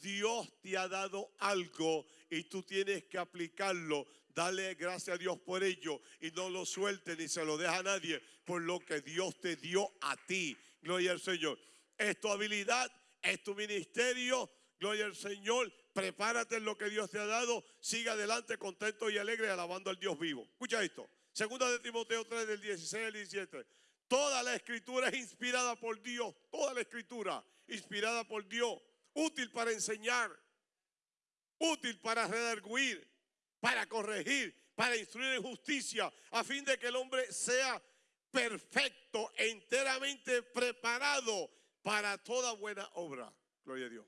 Dios te ha dado algo y tú tienes que aplicarlo Dale gracias a Dios por ello y no lo suelte ni se lo deja a nadie por lo que Dios te dio a ti. Gloria al Señor. Es tu habilidad, es tu ministerio. Gloria al Señor. Prepárate en lo que Dios te ha dado. Siga adelante contento y alegre alabando al Dios vivo. Escucha esto. Segunda de Timoteo 3 del 16 al 17. Toda la escritura es inspirada por Dios. Toda la escritura inspirada por Dios. Útil para enseñar. Útil para redarguir para corregir, para instruir en justicia, a fin de que el hombre sea perfecto, enteramente preparado para toda buena obra. Gloria a Dios.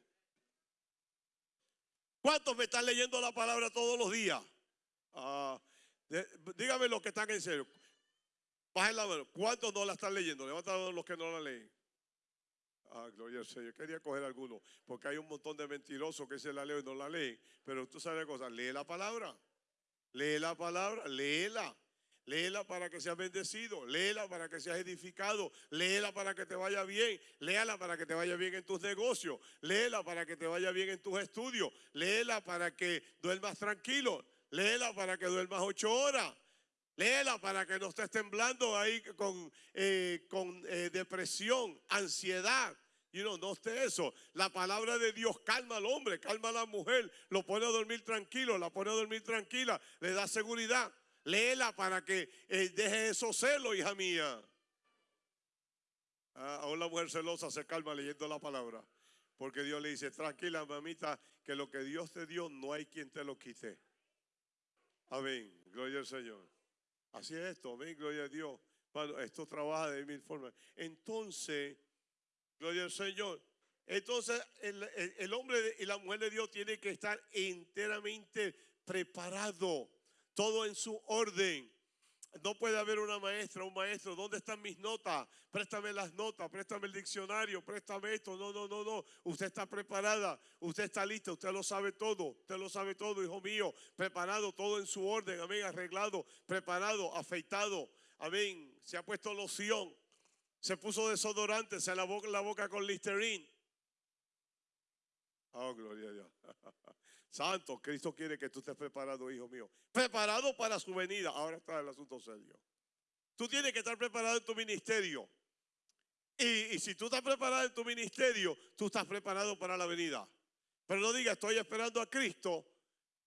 ¿Cuántos me están leyendo la palabra todos los días? De- dígame los que están en serio. Bajen la mano. ¿Cuántos no la están leyendo? Levanta la mano los que no la leen. Ah, gloria al Señor. Quería coger algunos, porque hay un montón de mentirosos que se la leen y no la leen. Pero tú sabes una cosa, lee la palabra. Lee la palabra, léela. Léela para que seas bendecido, léela para que seas edificado, léela para que te vaya bien, léala para que te vaya bien en tus negocios, léela para que te vaya bien en tus estudios, léela para que duermas tranquilo, léela para que duermas ocho horas, léela para que no estés temblando ahí con, eh, con eh, depresión, ansiedad. You know, no esté eso. La palabra de Dios calma al hombre, calma a la mujer, lo pone a dormir tranquilo, la pone a dormir tranquila, le da seguridad. Léela para que eh, deje esos celos, hija mía. Ah, aún la mujer celosa se calma leyendo la palabra. Porque Dios le dice, tranquila mamita, que lo que Dios te dio no hay quien te lo quite. Amén, gloria al Señor. Así es esto, amén, gloria a Dios. Esto trabaja de mil formas. Entonces, gloria al Señor. Entonces, el, el- el hombre y la mujer de Dios tienen que estar enteramente preparado, todo en su orden. No puede haber una maestra, un maestro. ¿Dónde están mis notas? Préstame las notas, préstame el diccionario, préstame esto. No, no, no, no. Usted está preparada, usted está lista, usted lo sabe todo. Usted lo sabe todo, hijo mío. Preparado, todo en su orden. Amén. Arreglado, preparado, afeitado. Amén. Se ha puesto loción. Se puso desodorante, se lavó la boca con Listerine. Oh, gloria a Dios. Santo, Cristo quiere que tú estés preparado, hijo mío. Preparado para su venida. Ahora está el asunto serio. Tú tienes que estar preparado en tu ministerio. Y, si tú estás preparado en tu ministerio, tú estás preparado para la venida. Pero no digas, estoy esperando a Cristo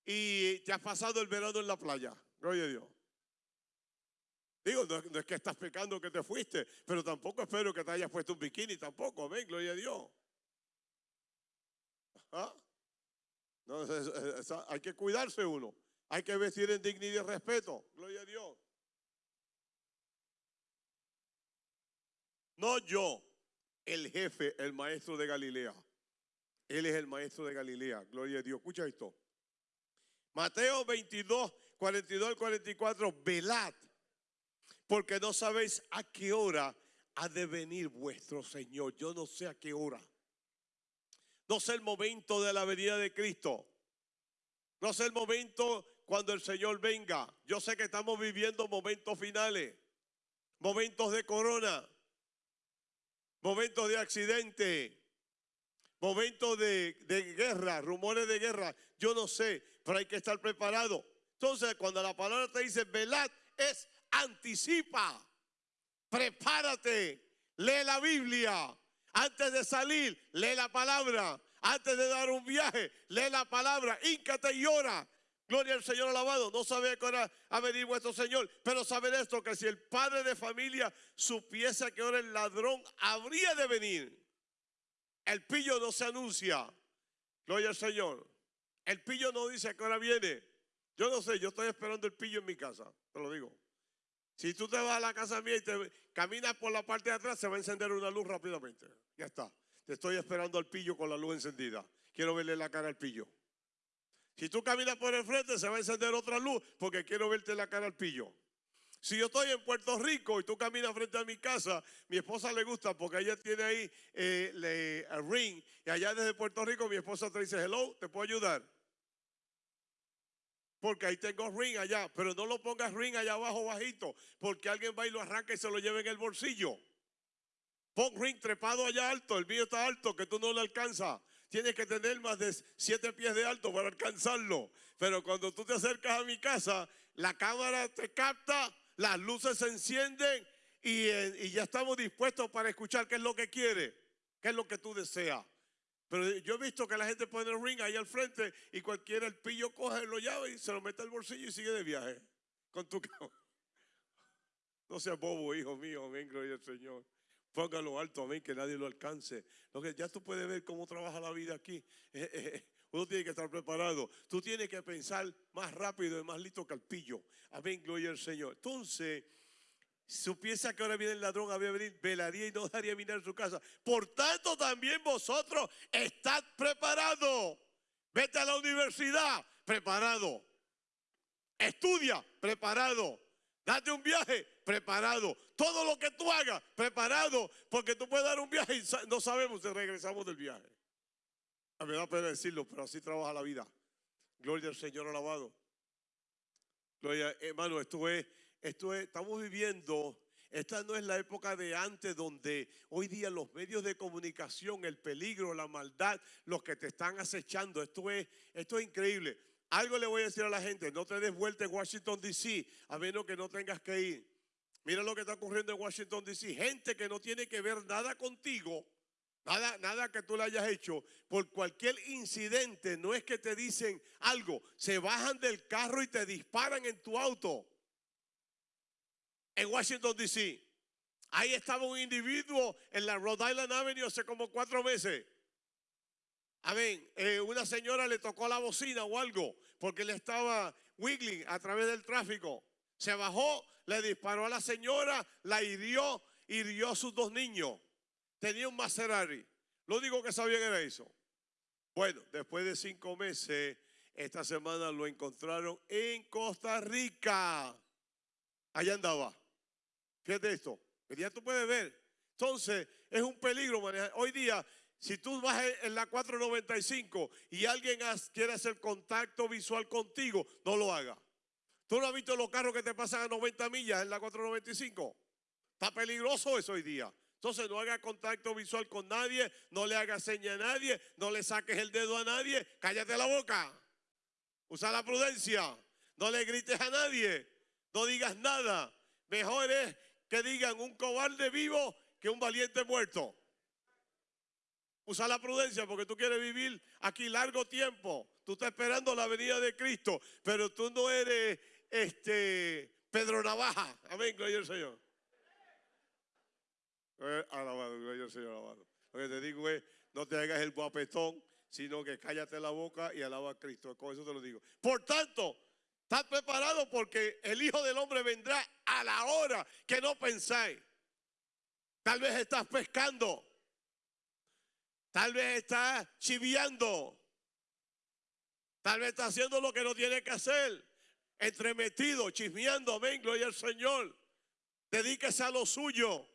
y te has pasado el verano en la playa. Gloria a Dios. Digo, no, es que estás pecando que te fuiste, pero tampoco espero que te hayas puesto un bikini, tampoco. Amén, gloria a Dios. Hay que cuidarse uno. Hay que vestir en dignidad y respeto. Gloria a Dios. No yo, el jefe, el maestro de Galilea. Él es el maestro de Galilea. Gloria a Dios. Escucha esto. Mateo 22, 42 al 44. Velad, porque no sabéis a qué hora ha de venir vuestro Señor. Yo no sé a qué hora. No sé el momento de la venida de Cristo. No sé el momento cuando el Señor venga. Yo sé que estamos viviendo momentos finales, momentos de corona, momentos de accidente, momentos de, de guerra, rumores de guerra. Yo no sé, pero hay que estar preparado. Entonces, cuando la palabra te dice velad, es anticipa, prepárate, lee la Biblia. Antes de salir, lee la palabra. Antes de dar un viaje, lee la palabra. Híncate y ora. Gloria al Señor alabado. No sabe que ha venido vuestro Señor. Pero saber esto, que si el padre de familia supiese a qué hora el ladrón habría de venir. El pillo no se anuncia. Gloria al Señor. El pillo no dice a qué hora viene. Yo no sé, yo estoy esperando el pillo en mi casa. Te lo digo. Si tú te vas a la casa mía y te caminas por la parte de atrás, se va a encender una luz rápidamente. Ya está. Te estoy esperando al pillo con la luz encendida. Quiero verle la cara al pillo. Si tú caminas por el frente, se va a encender otra luz porque quiero verte la cara al pillo. Si yo estoy en Puerto Rico y tú caminas frente a mi casa, mi esposa le gusta porque ella tiene ahí eh, a ring y allá desde Puerto Rico mi esposa te dice, hello, ¿te puedo ayudar? Porque ahí tengo ring allá, pero no lo pongas ring allá abajo bajito, porque alguien va y lo arranca y se lo lleva en el bolsillo. Pon ring trepado allá alto, el mío está alto, que tú no lo alcanzas. Tienes que tener más de siete pies de alto para alcanzarlo. Pero cuando tú te acercas a mi casa, la cámara te capta, las luces se encienden y, eh, y ya estamos dispuestos para escuchar qué es lo que quiere, qué es lo que tú deseas. Pero yo he visto que la gente pone el ring ahí al frente y cualquiera el pillo coge, lo llave y se lo mete al bolsillo y sigue de viaje con tu cama. No seas bobo, hijo mío, amén, gloria al Señor. Póngalo alto, amén, que nadie lo alcance. Lo que ya tú puedes ver cómo trabaja la vida aquí. Eh, eh, uno tiene que estar preparado. Tú tienes que pensar más rápido y más listo que el pillo. Amén, gloria al Señor. Entonces, supiese que ahora viene el ladrón, había venir, velaría y no dejaría mirar su casa. Por tanto, también vosotros estad preparados. Vete a la universidad, preparado. Estudia, preparado. Date un viaje, preparado. Todo lo que tú hagas, preparado. Porque tú puedes dar un viaje y no sabemos si regresamos del viaje. A me da pena decirlo, pero así trabaja la vida. Gloria al Señor alabado. Gloria, hermano, esto es, esto es, estamos viviendo esta no es la época de antes donde hoy día los medios de comunicación, el peligro, la maldad, los que te están acechando, esto es, esto es increíble. Algo le voy a decir a la gente, no te des vuelta en Washington, D.C., a menos que no tengas que ir. Mira lo que está ocurriendo en Washington, D.C. Gente que no tiene que ver nada contigo, nada, nada que tú le hayas hecho, por cualquier incidente, no es que te dicen algo, se bajan del carro y te disparan en tu auto en Washington, D.C. Ahí estaba un individuo en la Rhode Island Avenue hace como cuatro meses. Amén. Eh, una señora le tocó la bocina o algo porque le estaba wiggling a través del tráfico. Se bajó, le disparó a la señora, la hirió, hirió a sus dos niños. Tenía un Maserati. Lo único que sabían era eso. Bueno, después de cinco meses, esta semana lo encontraron en Costa Rica. Allá andaba. Fíjate esto, que ya tú puedes ver. Entonces, es un peligro manejar. Hoy día, si tú vas en la 495 y alguien quiere hacer contacto visual contigo, no lo haga. ¿Tú no has visto los carros que te pasan a 90 millas en la 495? Está peligroso eso hoy día. Entonces no haga contacto visual con nadie, no le hagas seña a nadie, no le saques el dedo a nadie, cállate la boca. Usa la prudencia, no le grites a nadie, no digas nada. Mejor es digan un cobarde vivo que un valiente muerto. Usa la prudencia porque tú quieres vivir aquí largo tiempo. Tú estás esperando la venida de Cristo, pero tú no eres este Pedro Navaja. Amén, gloria al Señor. Eh, alabado, gloria al Señor, alabado. Lo que te digo es, no te hagas el guapetón, sino que cállate la boca y alaba a Cristo. Con eso te lo digo. Por tanto, Estás preparado porque el Hijo del Hombre vendrá a la hora que no pensáis. Tal vez estás pescando. Tal vez estás chiviando. Tal vez estás haciendo lo que no tiene que hacer. Entremetido, chismeando. Amén, gloria al Señor. Dedíquese a lo suyo.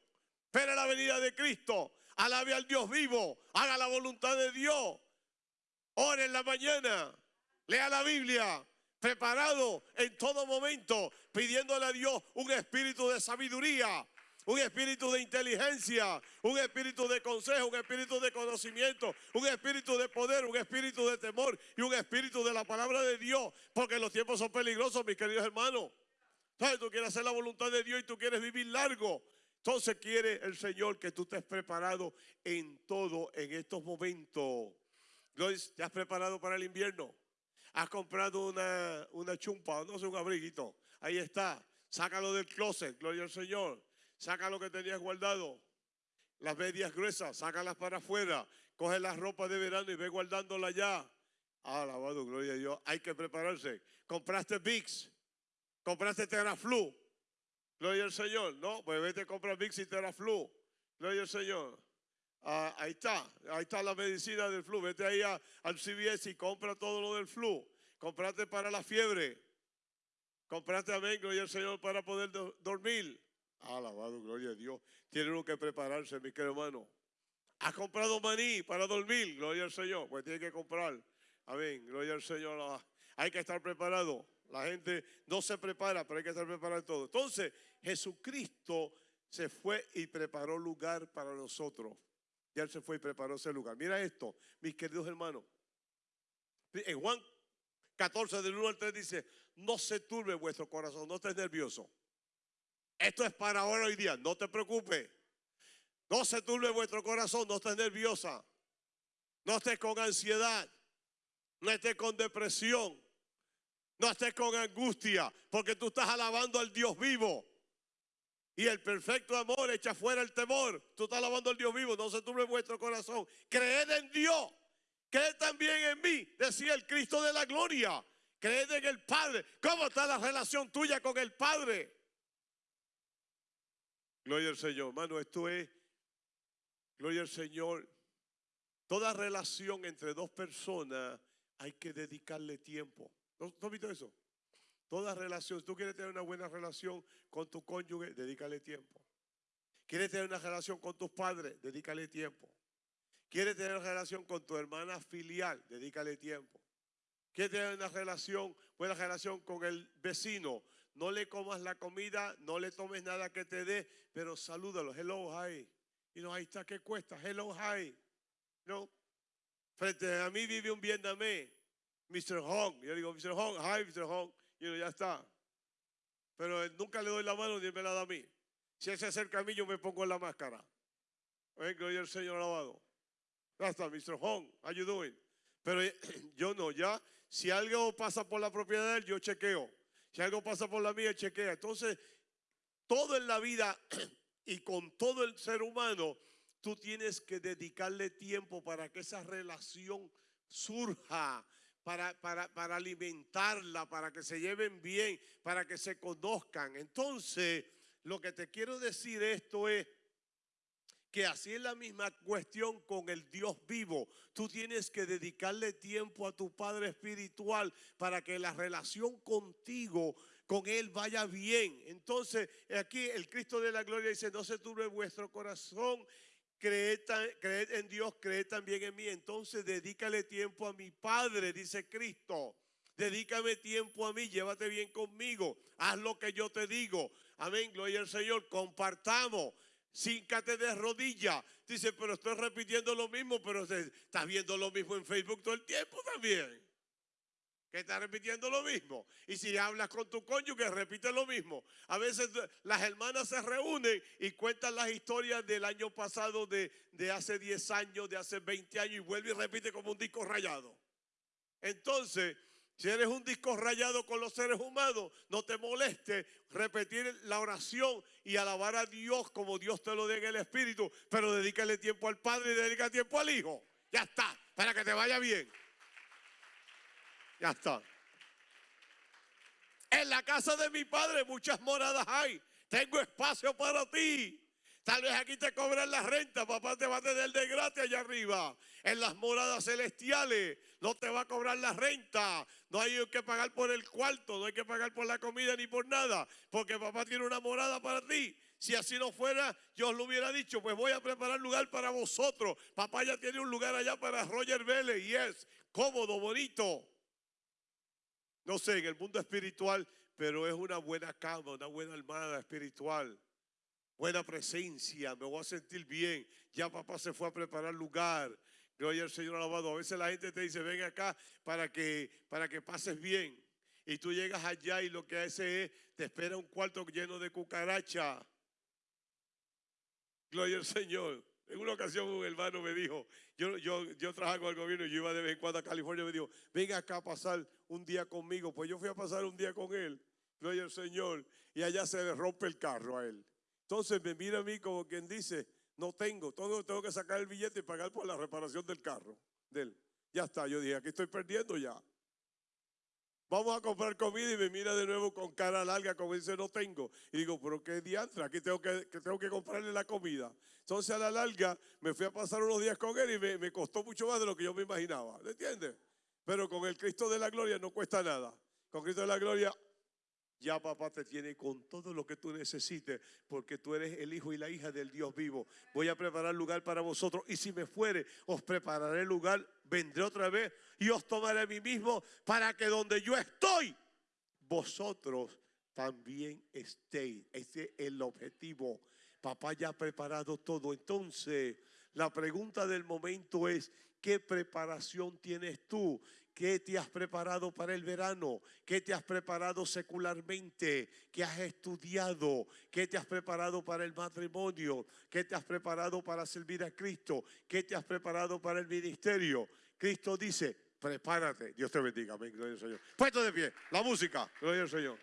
Espera la venida de Cristo. Alabe al Dios vivo. Haga la voluntad de Dios. Ore en la mañana. Lea la Biblia preparado en todo momento, pidiéndole a Dios un espíritu de sabiduría, un espíritu de inteligencia, un espíritu de consejo, un espíritu de conocimiento, un espíritu de poder, un espíritu de temor y un espíritu de la palabra de Dios, porque los tiempos son peligrosos, mis queridos hermanos. Entonces tú quieres hacer la voluntad de Dios y tú quieres vivir largo. Entonces quiere el Señor que tú estés preparado en todo en estos momentos. ¿Te has preparado para el invierno? Has comprado una, una chumpa, no sé, un abriguito. Ahí está. Sácalo del closet, gloria al Señor. Saca lo que tenías guardado. Las medias gruesas, sácalas para afuera. Coge las ropas de verano y ve guardándola ya. Alabado, gloria a Dios. Hay que prepararse. Compraste Vicks. Compraste Teraflu. Gloria al Señor. No, pues vete a comprar Vicks y Teraflu. Gloria al Señor. Ah, ahí está, ahí está la medicina del flu. Vete ahí al CVS y compra todo lo del flu. Comprate para la fiebre. Comprate amén, gloria al Señor, para poder dormir. Alabado, gloria a Dios. Tiene uno que prepararse, mi querido hermano. Has comprado maní para dormir, gloria al Señor. Pues tiene que comprar. Amén, gloria al Señor. Hay que estar preparado. La gente no se prepara, pero hay que estar preparado todo. Entonces, Jesucristo se fue y preparó lugar para nosotros. Ya él se fue y preparó ese lugar. Mira esto, mis queridos hermanos. En Juan 14, del 1 al 3 dice, no se turbe vuestro corazón, no estés nervioso. Esto es para ahora hoy día, no te preocupes. No se turbe vuestro corazón, no estés nerviosa. No estés con ansiedad. No estés con depresión. No estés con angustia, porque tú estás alabando al Dios vivo. Y el perfecto amor echa fuera el temor. Tú estás alabando al Dios vivo, no se turbe vuestro corazón. Creed en Dios. Creed también en mí, decía el Cristo de la gloria. Creed en el Padre. ¿Cómo está la relación tuya con el Padre? Gloria al Señor. Hermano, esto es, gloria al Señor. Toda relación entre dos personas hay que dedicarle tiempo. ¿No, ¿No has visto eso? Toda relación, tú quieres tener una buena relación con tu cónyuge, dedícale tiempo. ¿Quieres tener una relación con tus padres? Dedícale tiempo. ¿Quieres tener una relación con tu hermana filial? Dedícale tiempo. ¿Quieres tener una relación, buena relación con el vecino? No le comas la comida, no le tomes nada que te dé, pero salúdalo. Hello, hi. Y no, ahí está, ¿qué cuesta? Hello, hi. No. Frente a mí vive un vietnamés, Mr. Hong. Yo digo, Mr. Hong, hi, Mr. Hong. Y yo, ya está. Pero él nunca le doy la mano ni me la da a mí. Si él se acerca a mí, yo me pongo la máscara. Gloria al Señor alabado. Ya está, Mr. Hong, how you? Pero eh, yo no, ya, si algo pasa por la propiedad de él, yo chequeo. Si algo pasa por la mía, chequea. Entonces, todo en la vida y con todo el ser humano, tú tienes que dedicarle tiempo para que esa relación surja, para, para, para, alimentarla, para que se lleven bien, para que se conozcan. Entonces, lo que te quiero decir esto es que así es la misma cuestión con el Dios vivo. Tú tienes que dedicarle tiempo a tu Padre Espiritual para que la relación contigo, con Él vaya bien. Entonces, aquí el Cristo de la Gloria dice, no se turbe vuestro corazón. Creed, en Dios, creed también en mí. Entonces, dedícale tiempo a mi Padre, dice Cristo. Dedícame tiempo a mí, llévate bien conmigo, haz lo que yo te digo. Amén, gloria al Señor, compartamos cíncate de rodillas. Dice, pero estoy repitiendo lo mismo, pero estás viendo lo mismo en Facebook todo el tiempo también. Que estás repitiendo lo mismo. Y si hablas con tu cónyuge, repite lo mismo. A veces las hermanas se reúnen y cuentan las historias del año pasado, de, de hace 10 años, de hace 20 años, y vuelve y repite como un disco rayado. Entonces, si eres un disco rayado con los seres humanos, no te moleste repetir la oración y alabar a Dios como Dios te lo dé en el Espíritu, pero dedícale tiempo al Padre y dedica tiempo al Hijo. Ya está, para que te vaya bien. Ya está. En la casa de mi Padre muchas moradas hay. Tengo espacio para ti. Tal vez aquí te cobran la renta, papá te va a tener de gratis allá arriba. En las moradas celestiales no te va a cobrar la renta. No hay que pagar por el cuarto, no hay que pagar por la comida ni por nada, porque papá tiene una morada para ti. Si así no fuera, yo os lo hubiera dicho, pues voy a preparar lugar para vosotros. Papá ya tiene un lugar allá para Roger Vélez y es cómodo, bonito. No sé, en el mundo espiritual, pero es una buena cama, una buena almada espiritual buena presencia, me voy a sentir bien. Ya papá se fue a preparar lugar. Gloria al Señor alabado. A veces la gente te dice, ven acá para que, para que pases bien. Y tú llegas allá y lo que hace es, te espera un cuarto lleno de cucaracha. Gloria al Señor. En una ocasión un hermano me dijo, yo, yo, yo trabajo con el gobierno y yo iba de vez en cuando a California me dijo, venga acá a pasar un día conmigo. Pues yo fui a pasar un día con él. Gloria al Señor. Y allá se le rompe el carro a él. Entonces me mira a mí como quien dice, no tengo, tengo, tengo que sacar el billete y pagar por la reparación del carro. Ya está, yo dije, aquí estoy perdiendo ya. Vamos a comprar comida y me mira de nuevo con cara larga como dice, no tengo. Y digo, pero qué diantre, aquí tengo que, tengo que comprarle la comida. Entonces a la larga me fui a pasar unos días con él y me, me costó mucho más de lo que yo me imaginaba. ¿Me entiendes? Pero con el Cristo de la gloria no cuesta nada. Con Cristo de la gloria ya papá te tiene con todo lo que tú necesites, porque tú eres el hijo y la hija del Dios vivo. Voy a preparar lugar para vosotros y si me fuere, os prepararé lugar, vendré otra vez y os tomaré a mí mismo para que donde yo estoy, vosotros también estéis. Ese es el objetivo. Papá ya ha preparado todo. Entonces, la pregunta del momento es, ¿qué preparación tienes tú? ¿Qué te has preparado para el verano? ¿Qué te has preparado secularmente? ¿Qué has estudiado? ¿Qué te has preparado para el matrimonio? ¿Qué te has preparado para servir a Cristo? ¿Qué te has preparado para el ministerio? Cristo dice, prepárate. Dios te bendiga. Amén. Gloria al Señor. Puesto de pie. La música. Gloria al Señor.